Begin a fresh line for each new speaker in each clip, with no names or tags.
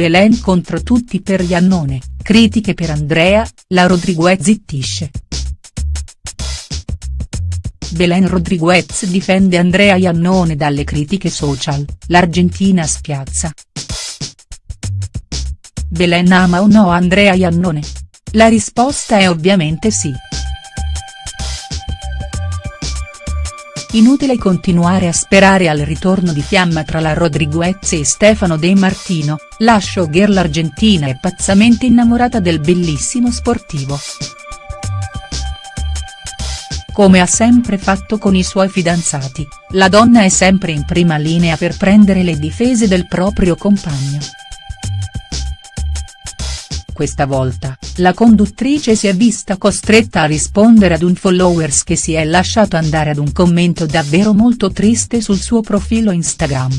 Belen contro tutti per Iannone, critiche per Andrea, la Rodriguez zittisce. Belen Rodriguez difende Andrea Iannone dalle critiche social, l'Argentina spiazza. Belen ama o no Andrea Iannone? La risposta è ovviamente sì. Inutile continuare a sperare al ritorno di fiamma tra la Rodriguez e Stefano De Martino, la showgirl argentina è pazzamente innamorata del bellissimo sportivo. Come ha sempre fatto con i suoi fidanzati, la donna è sempre in prima linea per prendere le difese del proprio compagno. Questa volta, la conduttrice si è vista costretta a rispondere ad un followers che si è lasciato andare ad un commento davvero molto triste sul suo profilo Instagram.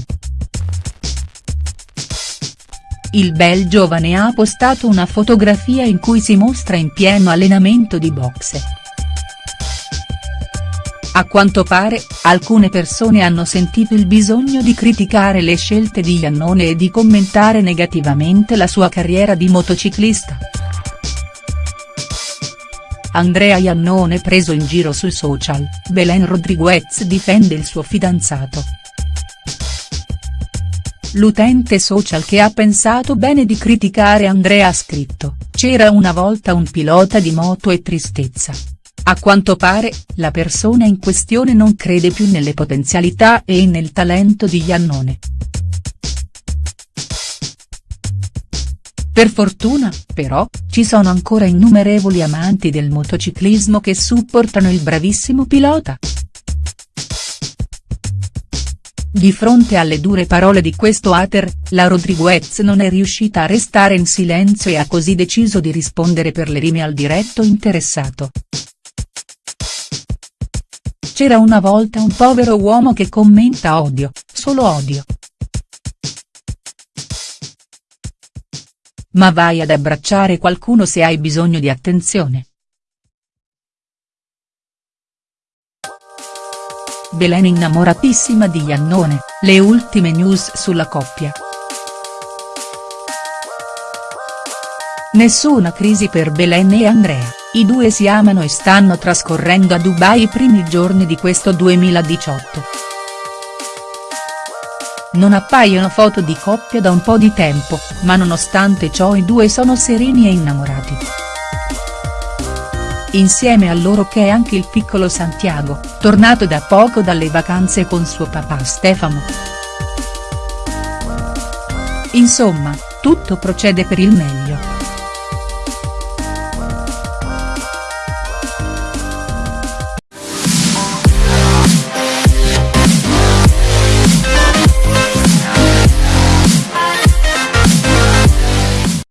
Il bel giovane ha postato una fotografia in cui si mostra in pieno allenamento di boxe. A quanto pare, alcune persone hanno sentito il bisogno di criticare le scelte di Iannone e di commentare negativamente la sua carriera di motociclista. Andrea Iannone preso in giro sui social, Belen Rodriguez difende il suo fidanzato. L'utente social che ha pensato bene di criticare Andrea ha scritto, c'era una volta un pilota di moto e tristezza. A quanto pare, la persona in questione non crede più nelle potenzialità e nel talento di Iannone. Per fortuna, però, ci sono ancora innumerevoli amanti del motociclismo che supportano il bravissimo pilota. Di fronte alle dure parole di questo hater, la Rodriguez non è riuscita a restare in silenzio e ha così deciso di rispondere per le rime al diretto interessato. C'era una volta un povero uomo che commenta odio, solo odio. Ma vai ad abbracciare qualcuno se hai bisogno di attenzione. Belen innamoratissima di Iannone, le ultime news sulla coppia. Nessuna crisi per Belen e Andrea. I due si amano e stanno trascorrendo a Dubai i primi giorni di questo 2018. Non appaiono foto di coppia da un po' di tempo, ma nonostante ciò i due sono sereni e innamorati. Insieme a loro che è anche il piccolo Santiago, tornato da poco dalle vacanze con suo papà Stefano. Insomma, tutto procede per il meglio.